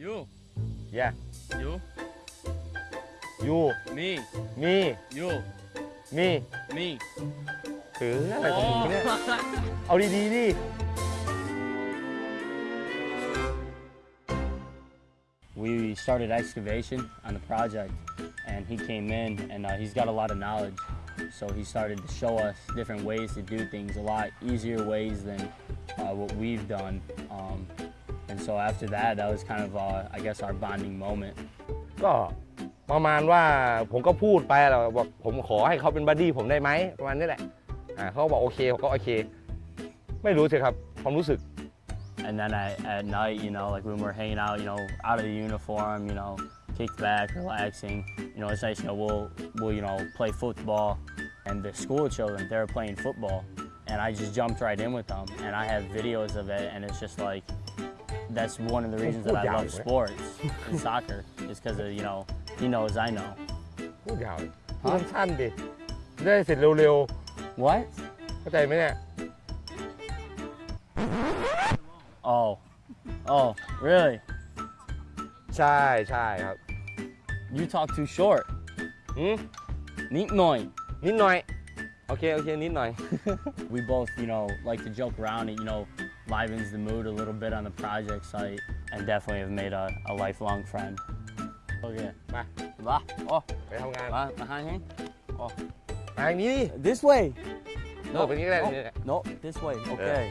you yeah you you me me you me me ถืออะไรของมึงเนี่ย เอาดีๆดิ We started excavation on the project, and he came in, and uh, he's got a lot of knowledge. So he started to show us different ways to do things, a lot easier ways than uh, what we've done. Um, and so after that, that was kind of, uh, I guess, our bonding moment. ก็ประมาณว่าผมก็พูดไปแหละบอกผมขอให้เขาเป็นบัดดี้ผมได้ไหมประมาณนี้แหละอ่าเขาก็บอกโอเคผมก็โอเค ไม่รู้สิครับ ความรู้สึก And then at, at night, you know, like when we're hanging out, you know, out of the uniform, you know, kicked back, relaxing, you know, it's nice, you know, we'll, we'll, you know, play football. And the school children, they were playing football. And I just jumped right in with them. And I have videos of it. And it's just like, that's one of the reasons that I Yeah, love right. sports and soccer is because of, you know, he knows I know. พูดยาวเลยพูดสั้นๆดิจะได้เสร็จเร็ว What? ๆ เข้าใจไหมเนี่ย Oh. Oh, really? ใช่ใช่ครับ You talk too short. หืม Neat noi. นิดหน่อย โอเค โอเค นิดหน่อย We both, you know, like to joke around. It, you know, livens the mood a little bit on the project site, and definitely have made a, a lifelong friend. Okay. มา Va. Oh, ไปทำงาน va, behind him. ทางนี้ดิ This way. โน่ไปนี้ก็ได้ Oh, นี่แหละ no, this way. Okay.